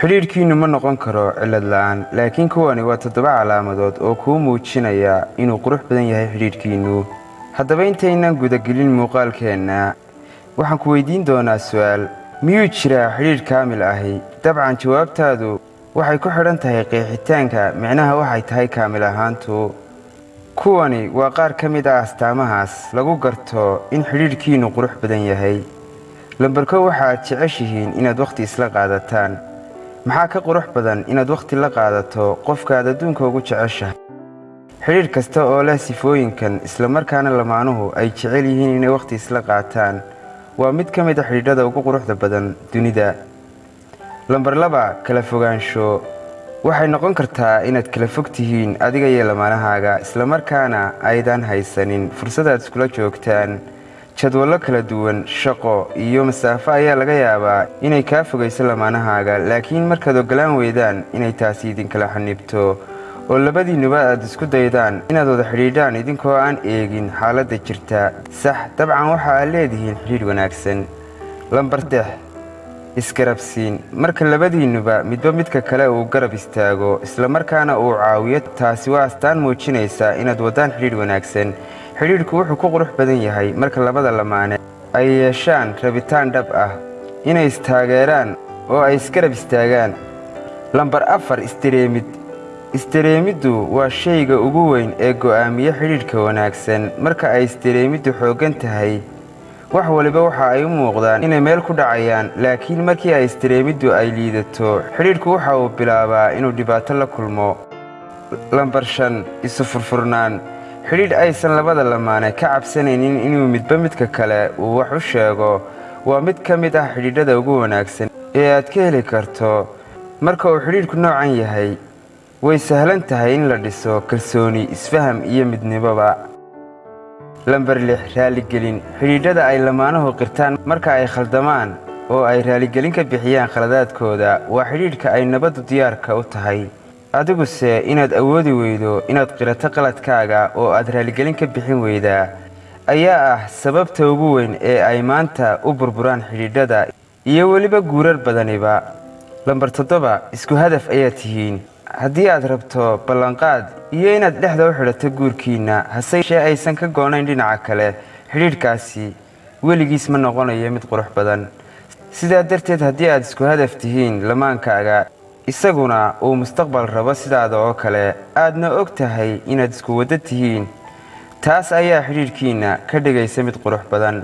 xidhiidhkiinnu ma noqon karo cillad la'aan laakiin kuwani waa toddoba calaamadood oo kuu muujinaya inuu qurux badan yahay xidhiidhkiinnu haddaba intaynan gudagelin muuqaalkeenna waxaan ku weydiin doonaa su'aal miyuu jiraa xidhiidh kaamil ahi? Dabcan jawaabtaadu waxay ku xidhan tahay qeexitaanka micnaha waxay tahay kaamil ahaantu. Kuwani waa qaar ka mid ah astaamahaas lagu garto in xidhiidhkiinnu qurux badan yahay. Lambarko waxaaad jeceshihiin inaad wakhti isla qaadataan maxaa ka qurux badan inaad wakhti la qaadato qofkaaad adduunka ugu jeceshahay? Xidhiidh kasta oo leh sifooyinkan islamarkaana lamaanuhu ay jecel yihiin inay wakhti isla qaataan waa mid ka mid a xidhiidhada ugu quruxda badan dunida. Lambar laba kala fogaansho. Waxay noqon kartaa inaad kala fog tihiin adiga iyo lamaanahaaga islamarkaana aydan haysanin fursadaad iskula joogtaan jadwallo kala duwan shaqo iyo masaafo ayaa laga yaabaa inay kaa fogayso lamaanahaaga. Laakiin markaad oggolaan weydaan inay taasi idinkala xanibto oo labadiinnuba aad isku daydaan inaad wada xidhiidhaan idinkoo aan eegin xaaladda jirta. Sax dabcan waxa aad leedihiin xidhiidh wanaagsan. Lambar dex isgarabsiin marka labadiinnuba midba midka kale uu garab istaago islamarkaana uu caawiyo taasi waa astaan muujinaysa inaad waddaan xidhiidh wanaagsan. Xidhiidhku wuxuu ku qurux badan yahay marka labada lamaane ay yeeshaan rabitaan dhab ah inay istaageeraan oo ay isgarab istaagaan. Lambar afar istareemid istareemiddu waa shayga ugu weyn ee go'aamiye xidhiidhka wanaagsan. Marka ay istareemiddu xooggan tahay wax waliba waxa ay u muuqdaan inay meel ku dhacayaan laakiin markii ay istareemiddu ay liidato xidhiidhku waxa uu bilaabaa inuu dhibaato la kulmo. Lambar shan isu furfurnaan. Xidhiidh aysan labada lamaane ka cabsanaynin inuu midba midka kale uu wax u sheego. Waa mid ka mid ah xidhiidhada ugu wanaagsan ee aad ka heli karto. Marka uu xidhiidhku noocan yahay way sahlan tahay in la dhiso kalsooni isfaham iyo midnimoba lambar lix raaligelin. Xidhiidhada ay lamaanuhu qirtaan marka ay khaldamaan oo ay raaligelin ka bixiyaan khaladaadkooda waa xidhiidhka ay nabaddu diyaarka u tahay. Adiguse inaad awoodi weydo inaad qirato qaladkaaga oo aad raaligelin ka bixin weydaa ayaa ah sababta ugu weyn ee ay maanta u burburaan xidhiidhada iyo weliba guurar badaniba. Lambar toddoba isku hadaf ayaad tihiin haddii aad rabto ballanqaad iyo inaad dhexda u xidhato guurkiinna hase aysan ka goonayn dhinaca kale xidhiidhkaasi weligiis ma noqonayo mid qurux badan. Sidaa darteed haddii aad isku hadaf tihiin lamaankaaga isaguna uu mustaqbal rabo sidaada oo kale aadna og tahay inaad isku waddo tihiin. Taas ayaa xidhiidhkiinna ka dhigaysa mid qurux badan